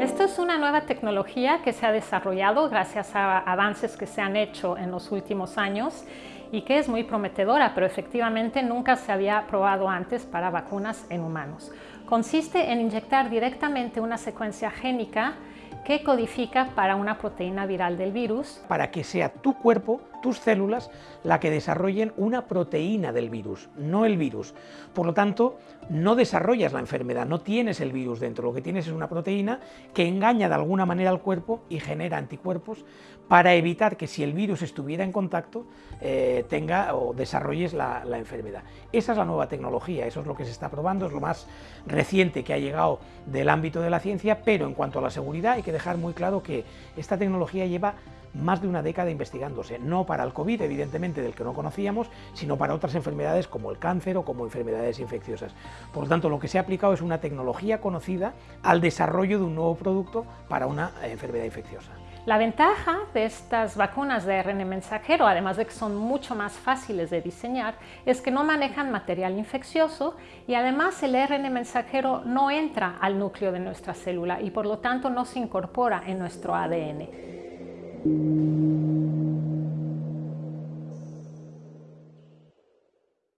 Esto es una nueva tecnología que se ha desarrollado gracias a avances que se han hecho en los últimos años y que es muy prometedora, pero efectivamente nunca se había probado antes para vacunas en humanos. Consiste en inyectar directamente una secuencia génica que codifica para una proteína viral del virus. Para que sea tu cuerpo, tus células, la que desarrollen una proteína del virus, no el virus. Por lo tanto, no desarrollas la enfermedad, no tienes el virus dentro, lo que tienes es una proteína que engaña de alguna manera al cuerpo y genera anticuerpos para evitar que si el virus estuviera en contacto, eh, tenga o desarrolles la, la enfermedad. Esa es la nueva tecnología, eso es lo que se está probando, es lo más reciente que ha llegado del ámbito de la ciencia, pero en cuanto a la seguridad hay que dejar muy claro que esta tecnología lleva más de una década investigándose, no para el COVID, evidentemente, del que no conocíamos, sino para otras enfermedades como el cáncer o como enfermedades infecciosas. Por lo tanto, lo que se ha aplicado es una tecnología conocida al desarrollo de un nuevo producto para una enfermedad infecciosa. La ventaja de estas vacunas de ARN mensajero, además de que son mucho más fáciles de diseñar, es que no manejan material infeccioso y además el ARN mensajero no entra al núcleo de nuestra célula y por lo tanto no se incorpora en nuestro ADN. Música